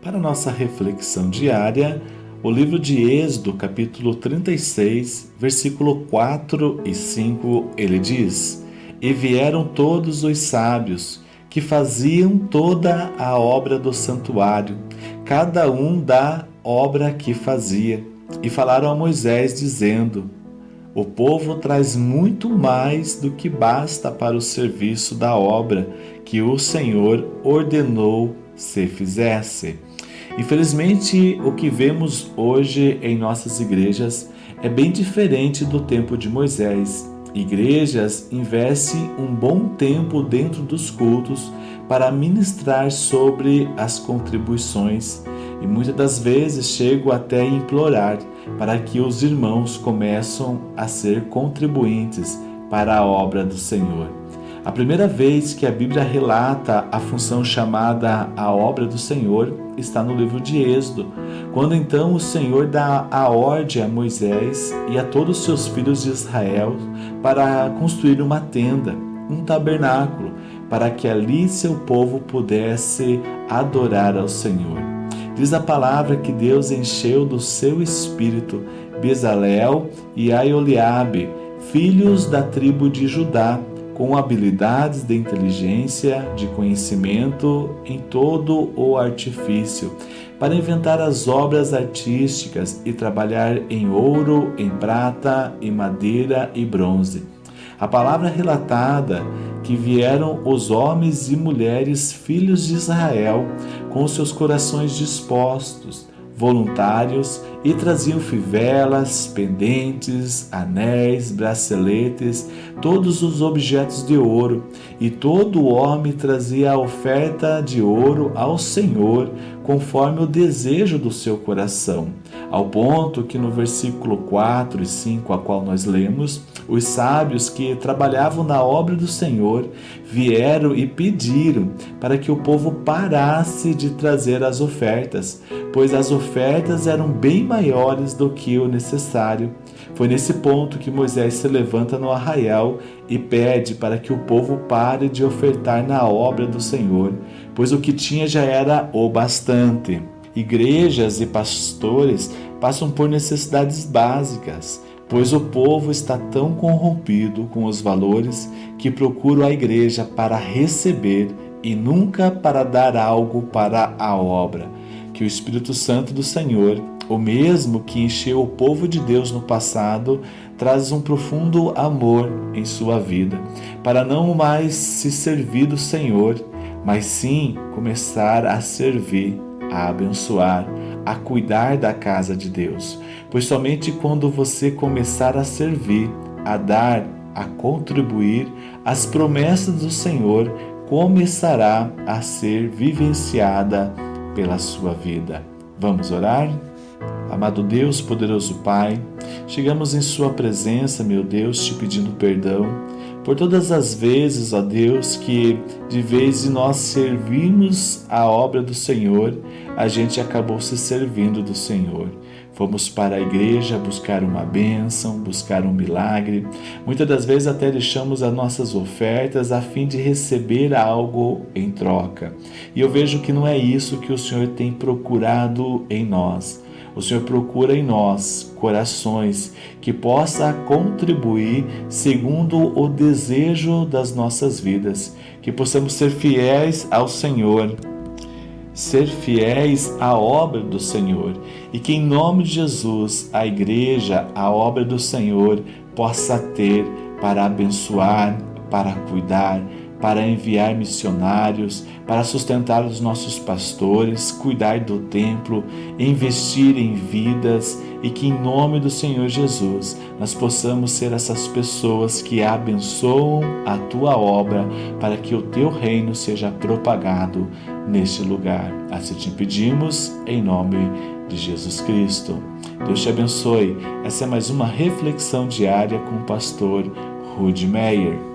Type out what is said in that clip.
Para nossa reflexão diária, o livro de Êxodo, capítulo 36, versículo 4 e 5, ele diz: E vieram todos os sábios que faziam toda a obra do santuário, cada um da obra que fazia, e falaram a Moisés, dizendo: O povo traz muito mais do que basta para o serviço da obra que o Senhor ordenou se fizesse. Infelizmente, o que vemos hoje em nossas igrejas é bem diferente do tempo de Moisés. Igrejas investem um bom tempo dentro dos cultos para ministrar sobre as contribuições e muitas das vezes chego até a implorar para que os irmãos começam a ser contribuintes para a obra do Senhor. A primeira vez que a Bíblia relata a função chamada a obra do Senhor está no livro de Êxodo, quando então o Senhor dá a ordem a Moisés e a todos os seus filhos de Israel para construir uma tenda, um tabernáculo, para que ali seu povo pudesse adorar ao Senhor. Diz a palavra que Deus encheu do seu espírito Bezalel e Aioliabe, filhos da tribo de Judá, com habilidades de inteligência, de conhecimento em todo o artifício, para inventar as obras artísticas e trabalhar em ouro, em prata, em madeira e bronze. A palavra relatada que vieram os homens e mulheres filhos de Israel com seus corações dispostos, voluntários e traziam fivelas, pendentes, anéis, braceletes, todos os objetos de ouro, e todo homem trazia a oferta de ouro ao Senhor, conforme o desejo do seu coração, ao ponto que no versículo 4 e 5, a qual nós lemos, os sábios que trabalhavam na obra do Senhor vieram e pediram para que o povo parasse de trazer as ofertas, pois as ofertas eram bem maiores do que o necessário. Foi nesse ponto que Moisés se levanta no arraial e pede para que o povo pare de ofertar na obra do Senhor, pois o que tinha já era o bastante. Igrejas e pastores passam por necessidades básicas, pois o povo está tão corrompido com os valores que procura a igreja para receber e nunca para dar algo para a obra. Que o Espírito Santo do Senhor, o mesmo que encheu o povo de Deus no passado, traz um profundo amor em sua vida, para não mais se servir do Senhor, mas sim começar a servir, a abençoar, a cuidar da casa de Deus. Pois somente quando você começar a servir, a dar, a contribuir, as promessas do Senhor começará a ser vivenciada pela sua vida. Vamos orar? Amado Deus, poderoso Pai, chegamos em Sua presença, meu Deus, te pedindo perdão por todas as vezes, ó Deus, que de vez de nós servirmos a obra do Senhor, a gente acabou se servindo do Senhor. Fomos para a igreja buscar uma bênção, buscar um milagre. Muitas das vezes até deixamos as nossas ofertas a fim de receber algo em troca. E eu vejo que não é isso que o Senhor tem procurado em nós. O Senhor procura em nós corações que possa contribuir segundo o desejo das nossas vidas, que possamos ser fiéis ao Senhor ser fiéis à obra do Senhor. E que, em nome de Jesus, a igreja, a obra do Senhor, possa ter para abençoar, para cuidar, para enviar missionários, para sustentar os nossos pastores, cuidar do templo, investir em vidas e que, em nome do Senhor Jesus, nós possamos ser essas pessoas que abençoam a tua obra para que o teu reino seja propagado neste lugar. Assim te pedimos, em nome de Jesus Cristo. Deus te abençoe. Essa é mais uma reflexão diária com o pastor Rude Meyer.